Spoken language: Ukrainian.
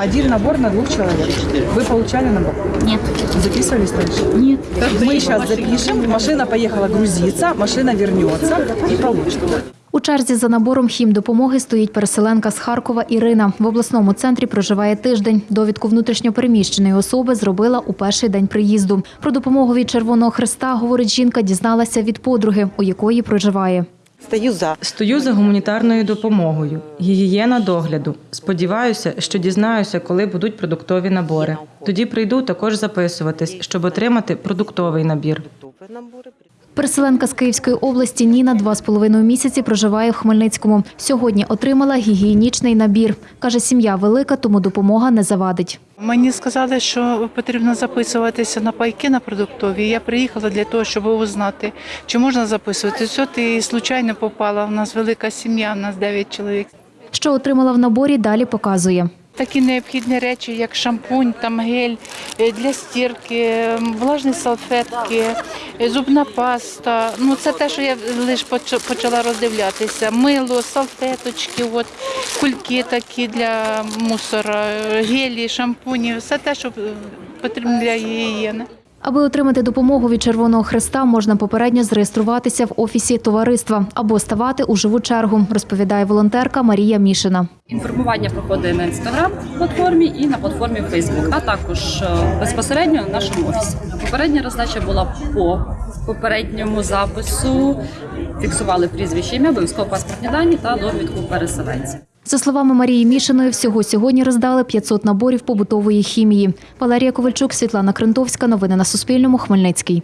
Один набор на двух человек. Вы получали набор? Нет. Записывались раньше? Нет. Мы сейчас запишем. Машина поехала грузиться, машина вернется и получит. У черзі за набором хімдопомоги стоїть переселенка з Харкова Ірина. В обласному центрі проживає тиждень. Довідку внутрішньопереміщеної особи зробила у перший день приїзду. Про допомогу від Червоного Христа, говорить жінка, дізналася від подруги, у якої проживає. Стою за. Стою за гуманітарною допомогою, гігієна догляду. Сподіваюся, що дізнаюся, коли будуть продуктові набори. Тоді прийду також записуватись, щоб отримати продуктовий набір. Переселенка з Київської області Ніна два з половиною місяці проживає в Хмельницькому. Сьогодні отримала гігієнічний набір. Каже, сім'я велика, тому допомога не завадить. Мені сказали, що потрібно записуватися на пайки на продуктові. Я приїхала для того, щоб узнати, чи можна записуватися. От і случайно попала. У нас велика сім'я, у нас 9 чоловік. Що отримала в наборі, далі показує. Такі необхідні речі, як шампунь, там гель е, для стірки, влажні салфетки, е, зубна паста. Ну це те, що я лише почала роздивлятися. Мило, салфеточки, от кульки такі для мусора, е, гелі, шампуні, все те, що потрібно для гігієни. Аби отримати допомогу від Червоного Хреста, можна попередньо зареєструватися в офісі товариства або ставати у живу чергу, розповідає волонтерка Марія Мішина. Інформування проходить на інстаграм платформі і на платформі Facebook, а також е, безпосередньо на нашому офісі. Попередня роздача була по попередньому запису. Фіксували прізвище ім'я, обов'язково паспортні дані та довідку переселенця. За словами Марії Мішиної, всього сьогодні роздали 500 наборів побутової хімії. Валерія Ковальчук, Світлана Крентовська. Новини на Суспільному. Хмельницький.